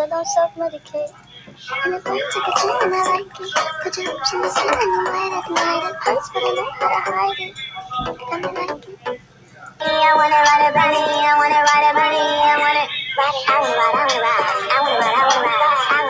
I don't self-medicate. And if I took a dream and I like it, put your hopes in the ceiling and light at night. It hurts, but I know how to hide it. I like it. I wanna ride a bunny, I wanna ride a bunny, I wanna ride it, I wanna ride, I wanna ride, I wanna ride, I wanna ride,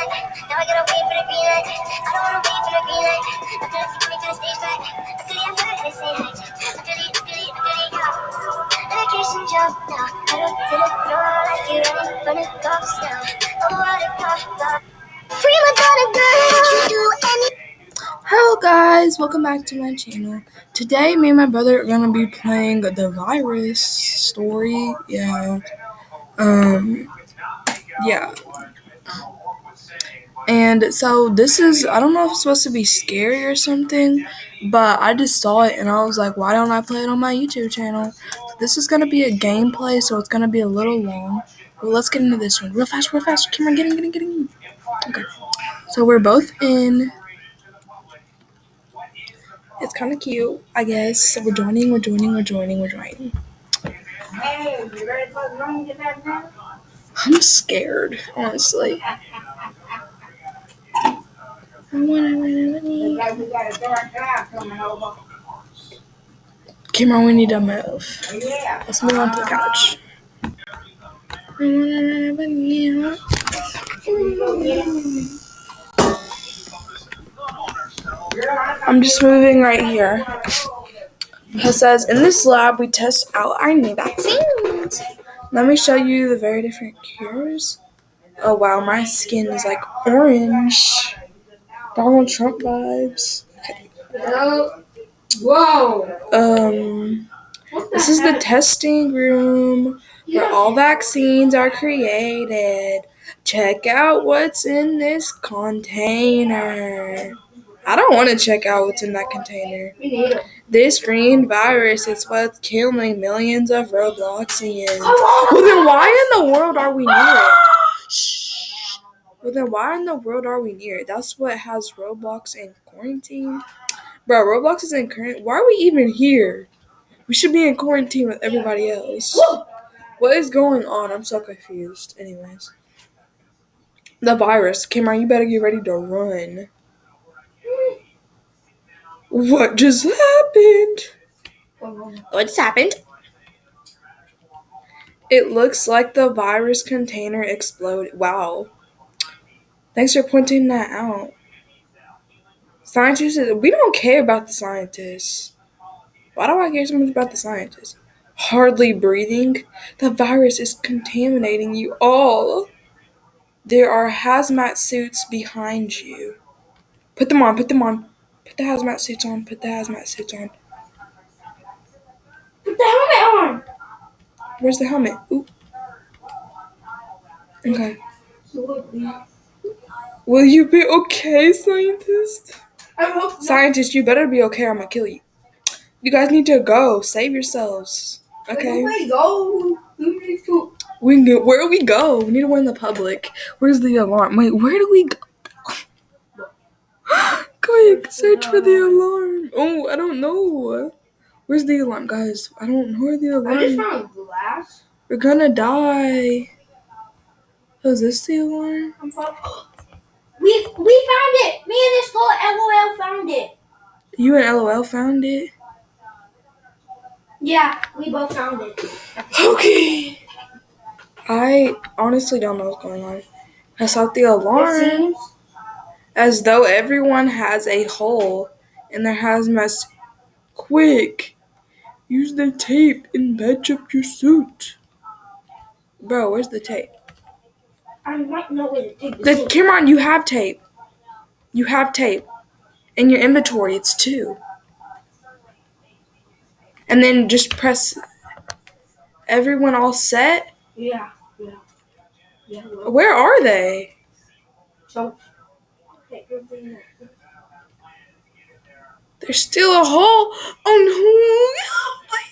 Now I gotta wait for the green light. I don't wanna wait for the green light. I'm to take me to the stage right. Luckily I heard they say hi. Luckily, luckily, luckily, yeah. Medication jump now. Pedal to the floor like you're running from the cops now. Oh, what a cop. Free my girl. Do any. Hello guys, welcome back to my channel. Today me and my brother are gonna be playing the virus story. Yeah. Um yeah. And so this is I don't know if it's supposed to be scary or something, but I just saw it and I was like, why don't I play it on my YouTube channel? This is gonna be a gameplay, so it's gonna be a little long. But let's get into this one. Real fast, real fast. Come on, get in, get in, get in. Okay. So we're both in. It's kind of cute, I guess. So we're joining, we're joining, we're joining, we're joining. Hey, you ready to fucking run get that now? I'm scared, honestly. I wanna, wanna, wanna. Like we we need to move. Yeah. Let's move on to the couch. I'm just moving right here. It says, in this lab, we test out our new vaccines. Let me show you the very different cures. Oh wow, my skin is like orange. Donald Trump vibes. Whoa. Um, this is the testing room where all vaccines are created. Check out what's in this container. I don't want to check out what's in that container. This green virus is what's killing millions of Robloxians. Well, then why in the world are we near it? Shh. Well, then why in the world are we near? That's what has Roblox in quarantine. Bro, Roblox is in current. Why are we even here? We should be in quarantine with everybody else. What is going on? I'm so confused. Anyways, the virus. Cameron, you better get ready to run. What just happened? What just happened? It looks like the virus container exploded. Wow. Thanks for pointing that out. Scientists, we don't care about the scientists. Why do I care so much about the scientists? Hardly breathing. The virus is contaminating you all. There are hazmat suits behind you. Put them on, put them on. Put the hazmat suits on, put the hazmat suits on. Put the helmet on. Where's the helmet? Ooh. Okay. Will you be okay, scientist? I hope not. Scientist, you better be okay or I'm gonna kill you. You guys need to go. Save yourselves. Okay? Where we go? We need to. We can where do we go? We need to warn the public. Where's the alarm? Wait, where do we go? Quick, search for the alarm. Oh, I don't know. Where's the alarm, guys? I don't know where the I just alarm. found glass. We're gonna die. Oh, is this the alarm? We we found it. Me and this girl LOL found it. You and LOL found it? Yeah, we both found it. Okay. I honestly don't know what's going on. I saw the alarm. As though everyone has a hole in their hazmat. Quick! Use the tape and patch up your suit. Bro, where's the tape? I might know where to take The this. Cameron, you have tape. You have tape. In your inventory, it's two. And then just press everyone all set. Yeah, yeah, yeah. Well, Where are they? so. There's still a hole. Oh no!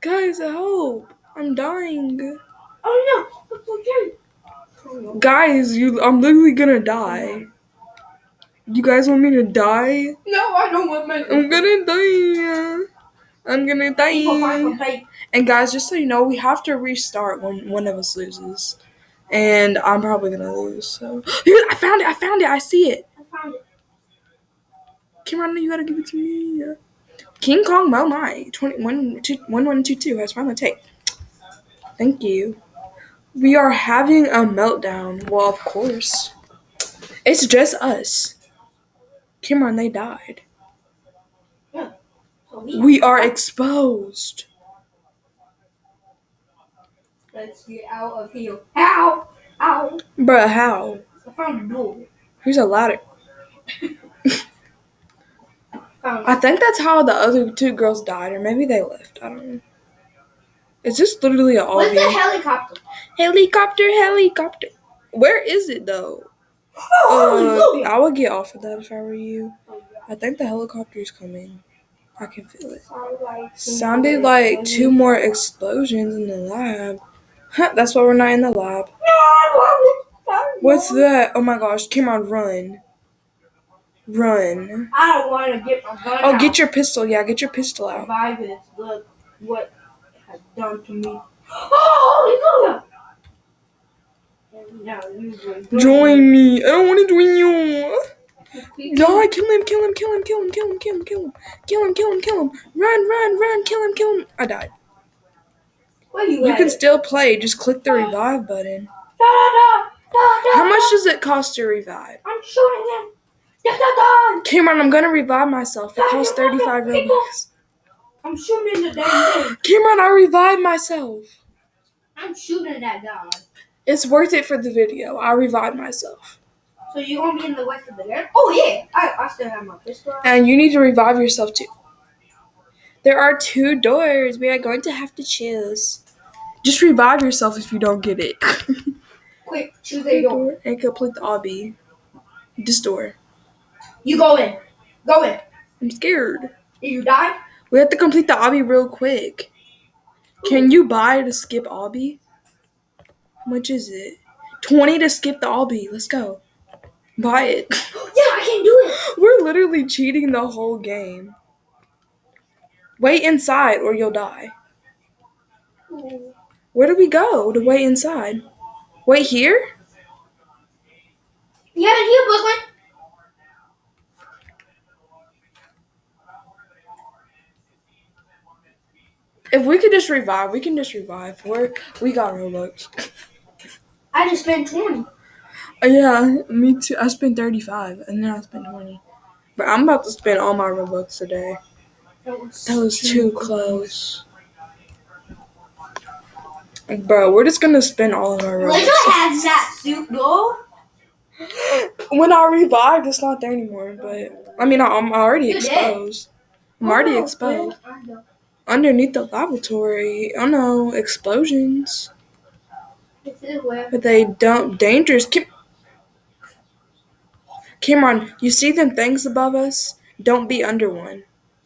Guys, I hope I'm dying. Oh no! It's okay. Guys, you I'm literally gonna die. You guys want me to die? No, I don't want my. I'm gonna die. I'm gonna die. And guys, just so you know, we have to restart when one of us loses. And I'm probably gonna lose. So I found it, I found it, I see it. I found it. Cameron, you gotta give it to me. King Kong Mo Mai 21 two- 1122 has found the tape. Thank you. We are having a meltdown. Well, of course. It's just us. Cameron, they died. We, are exposed. let's get out of here. Ow! Ow! Bruh, how? I found a door. Here's a ladder. I think that's how the other two girls died, or maybe they left. I don't know. It's this literally an Where's the helicopter? helicopter, helicopter. Where is it though? Oh, Uh, I would get off of that if I were you. I think the helicopter's coming. I can feel it. Sounded like two more explosions in the lab. Huh, that's why we're not in the lab. What's that? Oh my gosh, Cameron, run. Run. I don't want to get my gun Oh, out. get your pistol. Yeah, get your pistol out. survivors. Look what has done to me. Oh, hallelujah! Now you Join me. I don't want to join you. me. Die, kill him, kill him, kill him, kill him, kill him, kill him, kill him, kill him, kill him, kill him. Run, run, run, kill him, kill him. I died. Where you, You at? can still play. Just click the ah. revive button. Da, da, da, da, da, How much does it cost to revive? I'm shooting him. Cameron, I'm gonna revive myself. It costs 35 Robux. I'm shooting the damn thing. Cameron, I revived myself. I'm shooting that guy. It's worth it for the video. I revived myself. So you gonna be in the west of the game? Oh yeah, I, I still have my pistol. And you need to revive yourself too. There are two doors. We are going to have to choose. Just revive yourself if you don't get it. Quick, choose a door. door and complete the obby. This door. You go in. Go in. I'm scared. If you die, We have to complete the obby real quick. Can you buy to skip obby? How much is it? 20 to skip the obby. Let's go. Buy it. yeah, I can do it. We're literally cheating the whole game. Wait inside or you'll die. Where do we go to wait inside? Wait here? You haven't healed, Brooklyn. If we could just revive, we can just revive. We're we got Robux. I just spent 20. Uh, yeah, me too. I spent 35 and then I spent 20. But I'm about to spend all my Robux today. That was, That was too close. Bro, we're just gonna spend all of our Robux. has that suit, though. When I revived, it's not there anymore. But I mean, I'm already You did. exposed. I'm already Oh, exposed. Underneath the lavatory. Oh no, explosions. This is where. But they don't dangerous. Kim- Cameron, you see them things above us? Don't be under one.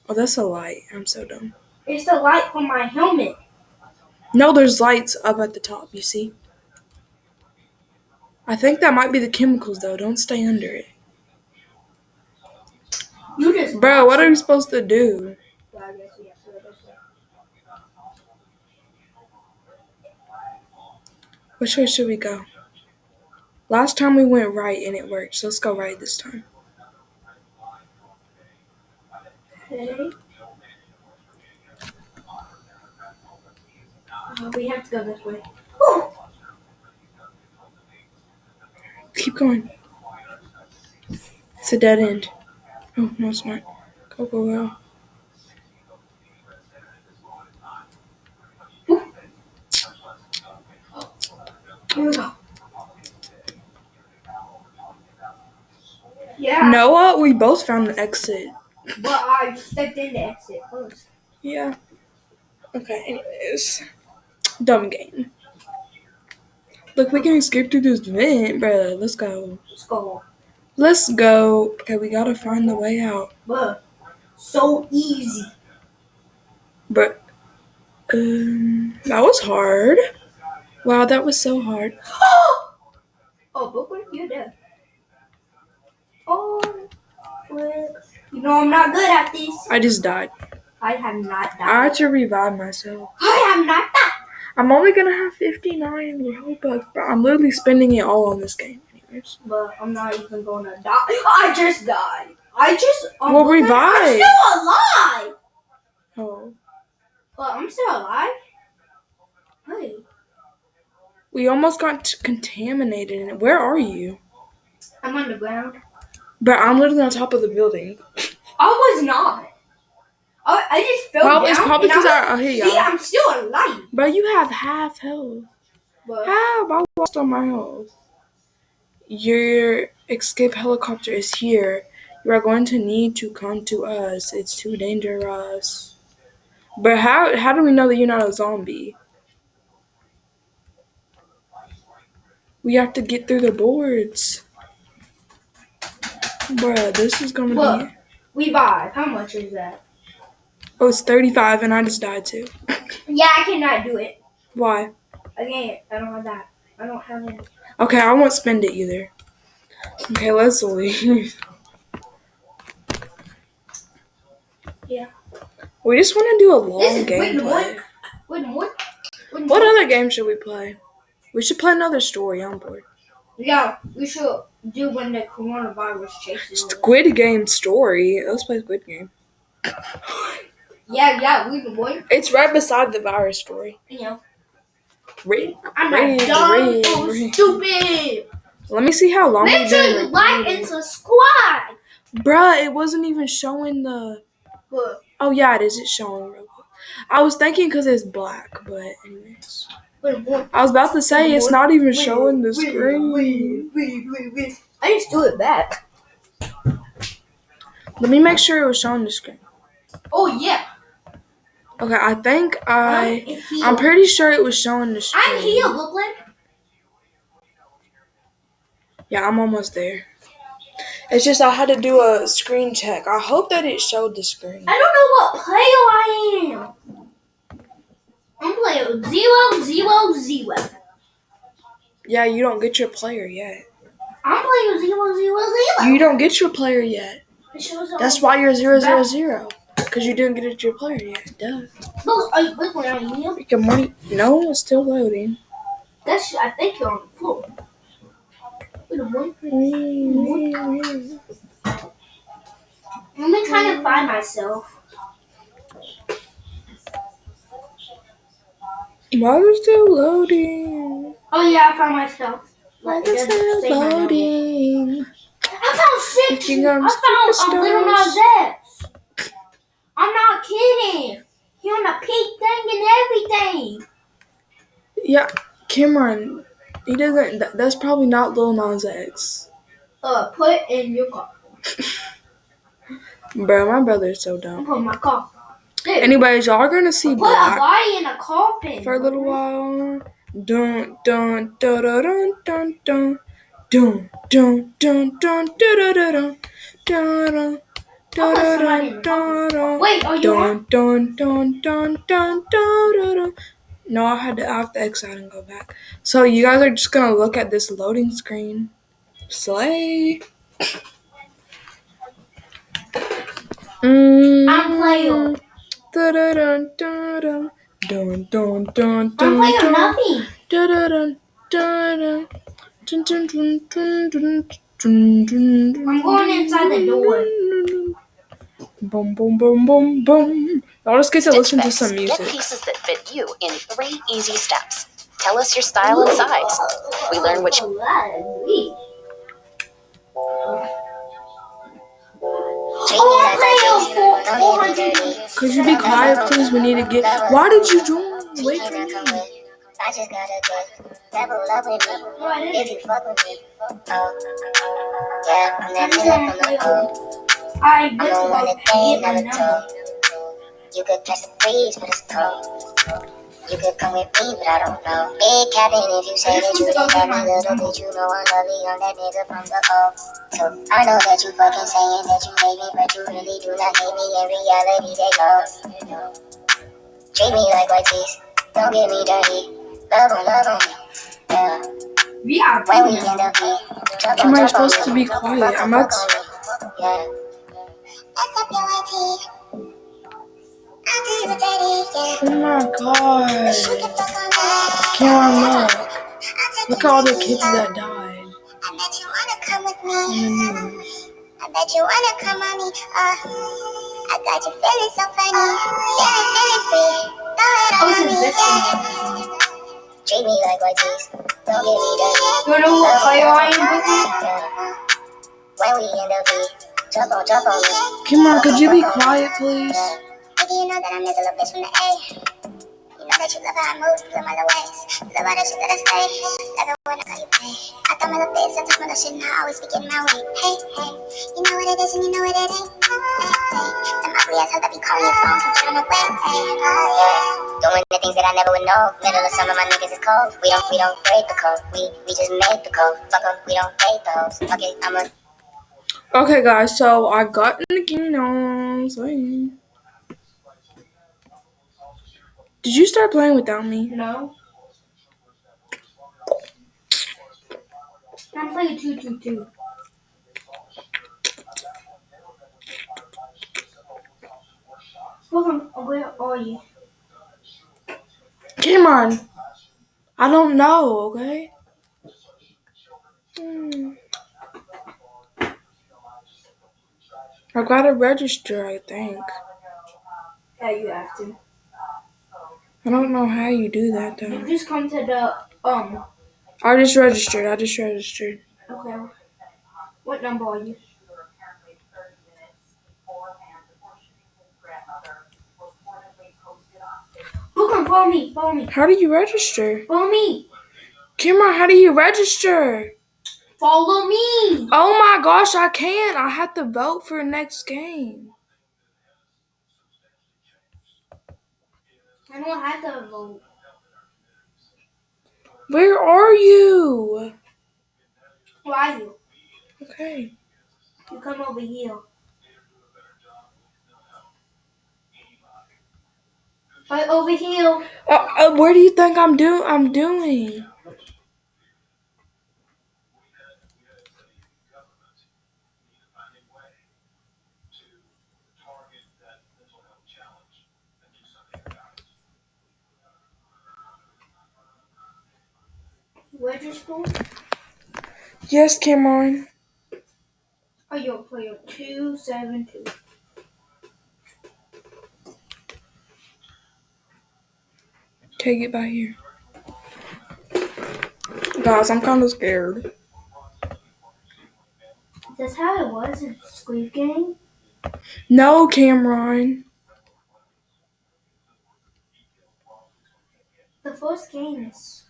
Oh, that's a light. I'm so dumb. It's the light from my helmet. No, there's lights up at the top. You see? I think that might be the chemicals, though. Don't stay under it, You just. bro. What are we supposed to do? I guess we have to go this way. Which way should we go? Last time we went right and it worked, so let's go right this time. Okay. Uh, we have to go this way. Whew. Keep going. It's a dead end. Oh no, it's not. Go go go. Here we go. Yeah, Noah, we both found the exit. but I stepped in the exit first. Yeah. Okay, anyways. Dumb game. Look, we can escape through this vent, bro. Let's go. Let's go. Let's go. Okay, we gotta find the way out. But so easy. But, um, that was hard. Wow, that was so hard. Oh, Brooklyn, you're there. Oh, flip. You know I'm not good at this. I just died. I have not I died. had to revive myself. I have not died. I'm only gonna have 59 Robux, but I'm literally spending it all on this game. Anyways. But I'm not even gonna die. I just died. I just. I'm Well, looking- I'm revive. still alive. Oh. But I'm still alive. Hey. We almost got contaminated in it. Where are you? I'm on the ground. But I'm literally on top of the building. I was not. I, I just fell Probably, down. it's probably because I, I hear y'all. I'm still alive. But you have half health. But Half? I lost all my health. Your escape helicopter is here. You are going to need to come to us. It's too dangerous. But how how do we know that you're not a zombie? We have to get through the boards. Bruh, this is gonna Look. be revive. How much is that? Oh, it's 35 and I just died too. Yeah, I cannot do it. Why? I can't. I don't have that. I don't have it. Okay, I won't spend it either. Okay, let's leave. Yeah. We just want to do a long Wait, gameplay. what? Wait, what? Wait, What other game should we play? We should play another story. on board. Yeah, we should do when the coronavirus chases. Squid Game story. Let's play Squid Game. Yeah, yeah, we can wait. It's right beside the virus story. Yeah. Read. I'm Read, not dumb read, or read. stupid. Let me see how long Make sure you like and subscribe. Bruh, it wasn't even showing the. Look, Oh yeah, it is. It's showing. real quick. I was thinking because it's black, but anyways. I was about to say it's not even showing the screen. I just do it back. Let me make sure it was showing the screen. Oh yeah. Okay, I think I. I'm I'm pretty sure it was showing the screen. I'm healed, Brooklyn. Yeah, I'm almost there. It's just I had to do a screen check. I hope that it showed the screen. I don't know what player I am. I'm player zero zero zero. Yeah, you don't get your player yet. I'm player zero zero zero. You don't get your player yet. It. That's why you're zero zero zero. Because you didn't get your player yet. Duh. Look, are you, Brooklyn, are you? Your money. No, it's still loading. That's. I think you're on the floor. Wait a minute. Let me try to find myself. Why is still loading? Oh yeah, I found myself. Why Like, is still loading? I found six. I'm I found a little superstars. Nas X. I'm not kidding. He on a pink thing and everything. Yeah, Cameron. He doesn't. That, that's probably not Lil Nas X. Uh, put in your car. Bro, my brother's so dumb. Put my car. Anyways, y'all are gonna see put a Black body in a coffin. for a little while. Dun dun dun dun dun dun dun dun dun dun dun dun dun dun dun dun Wait, are you dun dun dun dun dun dun No, I had to I have to exit and go back. So you guys are just gonna look at this loading screen. Slay. Mm. I'm playing. I'm playing nothing. Dun. I'm going inside the door. Boom boom boom boom boom. Now let's get to listen to some music. Get pieces that fit you in three easy steps. Tell us your style and size. We learn which. Oh, I'm playing for 400. Could you be quiet, please? We need to get. Why did you join? Wait for me. I just gotta double up with me if you fuck with me. Oh, yeah, I'm that nigga from the O. I the wanna they get my never You could catch the breeze, but it's cold. You could come with me, but I don't know. Big cabin if you say that you didn't love me, little bit you know I'm lovely. I'm that nigga from the O. So I know that you fucking saying that you hate me, but you really do not hate me. In reality, they know. Treat me like white teeth, don't get me dirty. Love on, love on me. Yeah. VIP. When we in the V, jump Am on, I supposed on to be quiet? Fuck I'm not. fuck on me. Yeah. That's up your IT. Oh my god. can fuck on me. Cameron, look. Look at all the kids that died. I bet you wanna come with me. I bet you wanna come on me. Uh, I got you feeling so funny. Feeling, feeling free. Throw it all on me. Yeah. Treat me like teeth. Don't get me dirty. You know what fire I am with? Yeah. When we the V, jump on, jump on me. Cameron, could you be quiet, please? Baby, you know that I'm this little bitch from the A. You know that you love how I move, love my little ways. Love all the shit that I say. Love it when I call you pay. I thought my little face, I took my little shit, and I always be getting my way. Hey, hey, you know what it is and you know what it ain't. Hey, hey, them ugly ass hoes that be calling your phone, get on my. Hey, oh yeah. Doing the things that I never would know. Middle of summer, my niggas is cold. We don't, we don't break the code. We, we just make the code. Fuck 'em, we don't hate those. Fuck it, I'm a Okay, guys, so I got in the kingdom. Sorry. Did you start playing without me? No. I'm playing 222. Welcome, where are you? Cameron, I don't know, okay? Hmm. I gotta register, I think. Yeah, you have to. I don't know how you do that You though. just come to the, um, I just registered. I just registered. okay. What number are you? Welcome, follow me, follow me, How do you register? follow me, Cameron, how do you register? follow me. Oh my gosh, I can't. I have to vote for next game. I don't have to vote. Where are you? Where are you? Okay. You come over here. Right over here. Uh, uh, where do you think I'm do? I'm doing? Register. Yes, Cameron. Oh, you're player two seven two. Okay, get by here. Guys, I'm kind of scared. That's how it was in Squid Game. No, Cameron. The first game is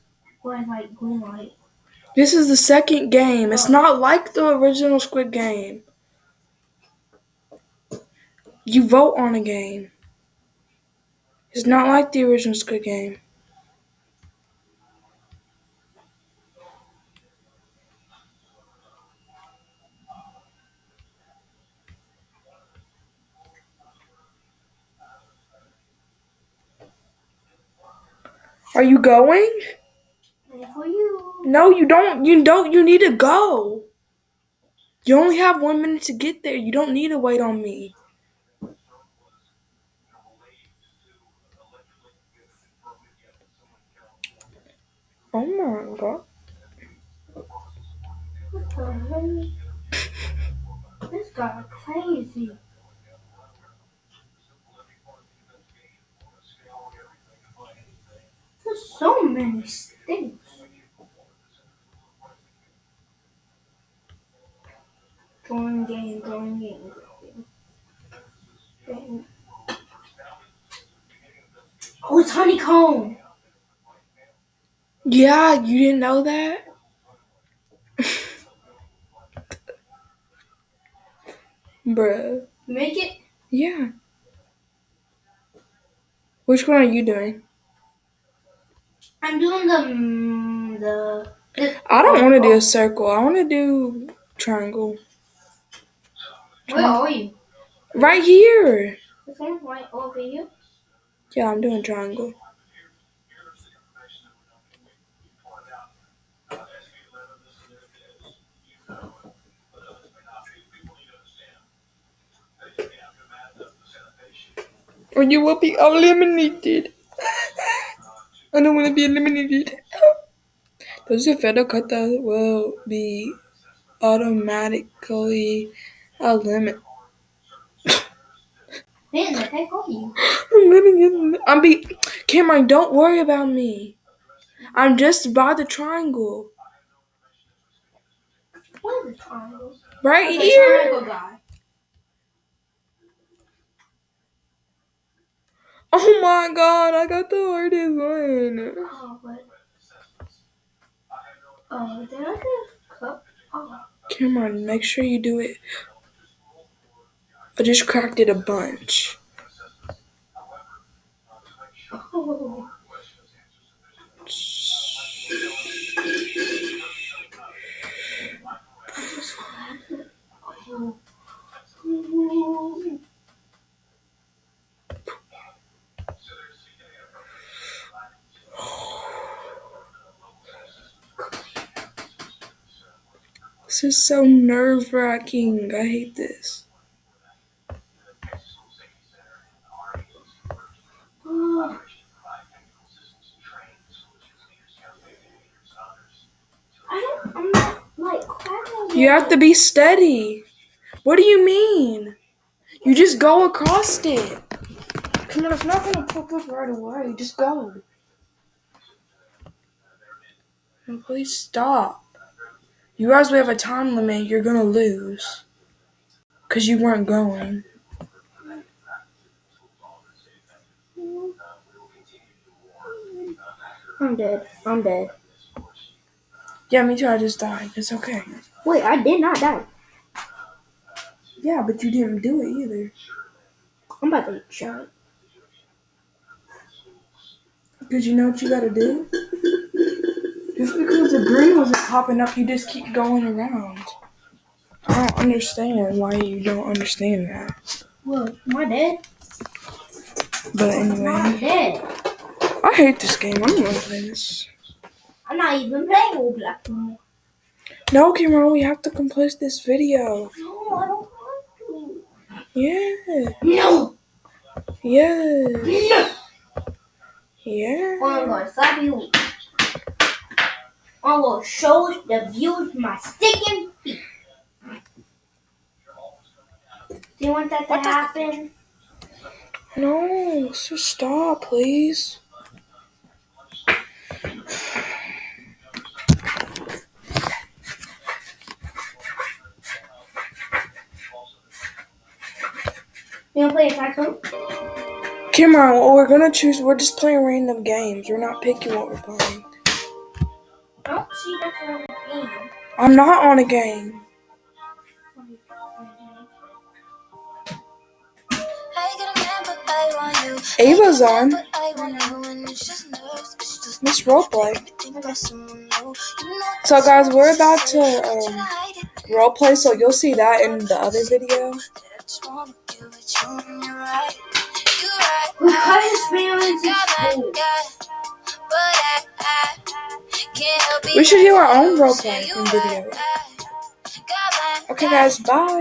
This is the second game. It's not like the original Squid Game. You vote on a game. It's not like the original Squid Game. Are you going? No, you don't. You don't. You need to go. You only have one minute to get there. You don't need to wait on me. Oh my god. This guy crazy. There's so many stinks. Join game, join game. Game. Oh, it's honeycomb. Yeah, you didn't know that? Bruh. Make it? Yeah. Which one are you doing? I'm doing the mm, the. the I don't want to do a circle. I want to do triangle. Where are you? Right here. This one right over you? Yeah, I'm doing triangle. Or you will be eliminated. I don't want to be eliminated. Those who fail to cut that will be automatically eliminated. Man, I can't call you. I'm gonna get. I'm be. Cameron, don't worry about me. I'm just by the triangle. What is the triangle? Right Okay, here. triangle guy. Oh my god, I got the hardest one. Oh, but. Oh, did I get a cup? Oh. Cameron, make sure you do it. I just cracked it a bunch. oh. This is so nerve wracking. I hate this. Oh. I don't. I'm not like cracking. You have to be steady. What do you mean? You just go across it. Come on, it's not gonna pop up right away. Just go. And please stop. You guys, we have a time limit. You're gonna lose. Because you weren't going. I'm dead. I'm dead. Yeah, me too. I just died. It's okay. Wait, I did not die. Yeah, but you didn't do it either. I'm about to get shot. Because you know what you gotta do? Just because the green wasn't popping up, you just keep going around. I don't understand why you don't understand that. Well, Am I dead? But anyway, not dead. I hate this game. I don't want to play this. I'm not even playing Roblox anymore. No, Cameron, we have to complete this video. No, I don't want Yeah. to. No. Yeah. No. Yeah. I'm gonna slap you. I will show the viewers my sticking feet. Do you want that to What happen? No, so stop, please. You wanna play a tycoon? Cameron, well, we're gonna choose. We're just playing random games. We're not picking what we're playing. I don't see that's on the game. I'm not on a game. Ava's on. Miss Roleplay. So, guys, we're about to um, roleplay, so you'll see that in the other video. We cut his feelings in school. We should do our own roleplay in video. Okay, guys, bye.